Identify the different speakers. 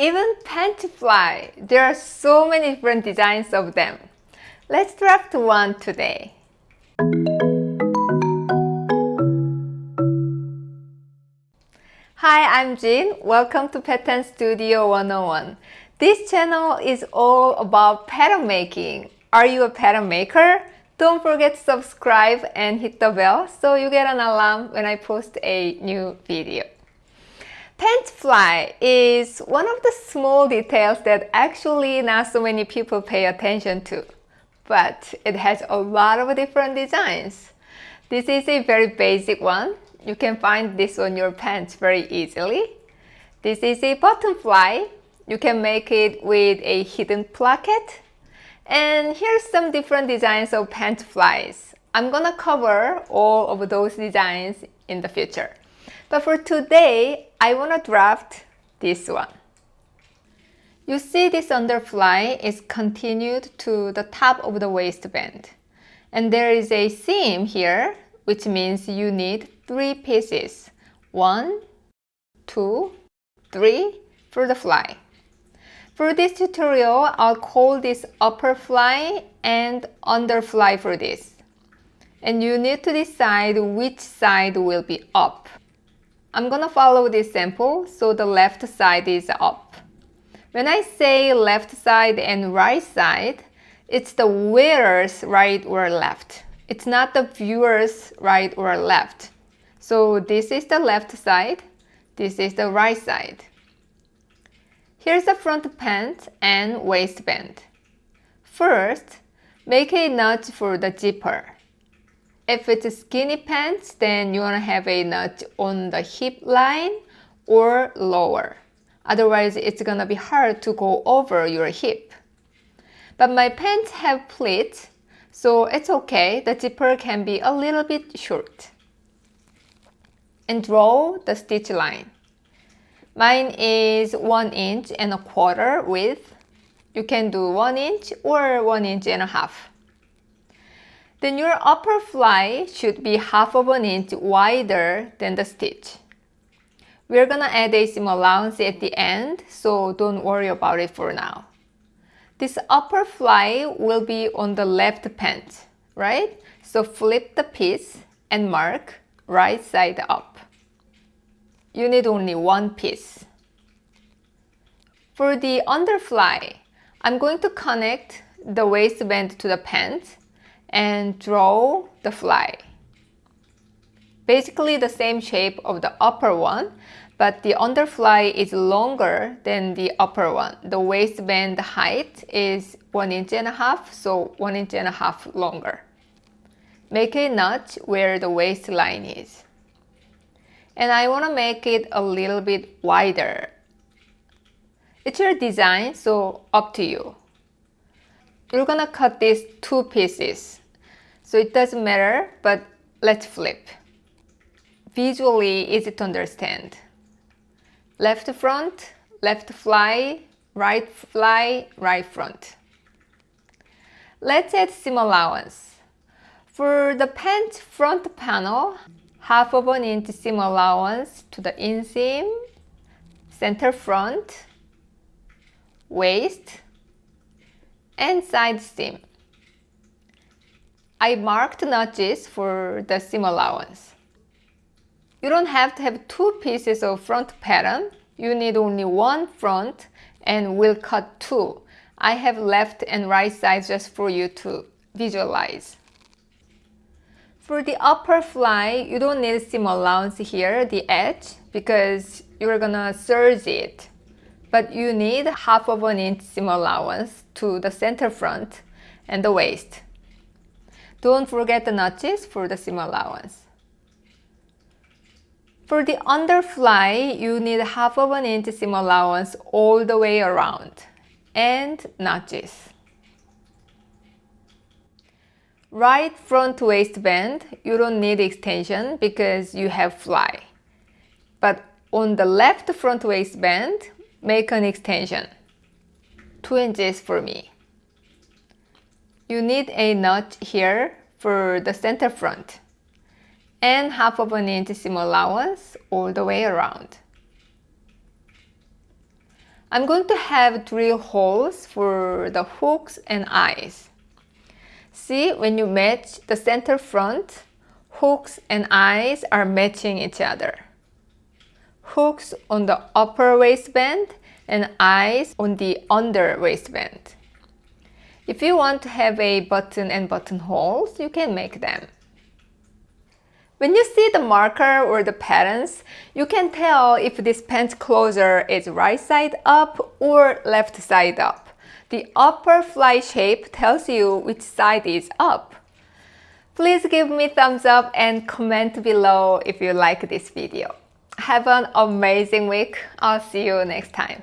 Speaker 1: Even pant fly, there are so many different designs of them. Let's draft one today. Hi, I'm Jin. Welcome to Pattern Studio 101. This channel is all about pattern making. Are you a pattern maker? Don't forget to subscribe and hit the bell so you get an alarm when I post a new video. Pant fly is one of the small details that actually not so many people pay attention to, but it has a lot of different designs. This is a very basic one. You can find this on your pants very easily. This is a button fly. You can make it with a hidden placket. And here's some different designs of pant flies. I'm gonna cover all of those designs in the future. But for today, I want to draft this one. You see this underfly is continued to the top of the waistband. And there is a seam here, which means you need three pieces. One, two, three for the fly. For this tutorial, I'll call this upper fly and underfly for this. And you need to decide which side will be up. I'm gonna follow this sample so the left side is up. When I say left side and right side, it's the wearer's right or left. It's not the viewer's right or left. So this is the left side, this is the right side. Here's the front pant and waistband. First, make a notch for the zipper. If it's skinny pants, then you want to have a notch on the hip line or lower. Otherwise, it's gonna be hard to go over your hip. But my pants have pleats, so it's okay. The zipper can be a little bit short. And draw the stitch line. Mine is 1 inch and a quarter width. You can do 1 inch or 1 inch and a half then your upper fly should be half of an inch wider than the stitch. We're gonna add a seam allowance at the end, so don't worry about it for now. This upper fly will be on the left pant, right? So flip the piece and mark right side up. You need only one piece. For the underfly, I'm going to connect the waistband to the pant and draw the fly. Basically the same shape of the upper one, but the underfly is longer than the upper one. The waistband height is one inch and a half, so one inch and a half longer. Make a notch where the waistline is. And I want to make it a little bit wider. It's your design, so up to you. You're gonna cut these two pieces. So it doesn't matter, but let's flip. Visually easy to understand. Left front, left fly, right fly, right front. Let's add seam allowance. For the pant front panel, half of an inch seam allowance to the inseam, center front, waist, and side seam. I marked notches for the seam allowance. You don't have to have two pieces of front pattern. You need only one front and we'll cut two. I have left and right sides just for you to visualize. For the upper fly, you don't need seam allowance here, the edge, because you're gonna serge it. But you need half of an inch seam allowance to the center front and the waist. Don't forget the notches for the seam allowance. For the underfly, you need half of an inch seam allowance all the way around and notches. Right front waistband, you don't need extension because you have fly. But on the left front waistband, make an extension. 2 inches for me. You need a notch here for the center front and half of an inch seam allowance all the way around. I'm going to have three holes for the hooks and eyes. See, when you match the center front, hooks and eyes are matching each other. Hooks on the upper waistband and eyes on the under waistband. If you want to have a button and buttonholes, you can make them. When you see the marker or the patterns, you can tell if this pants closer is right side up or left side up. The upper fly shape tells you which side is up. Please give me thumbs up and comment below if you like this video. Have an amazing week. I'll see you next time.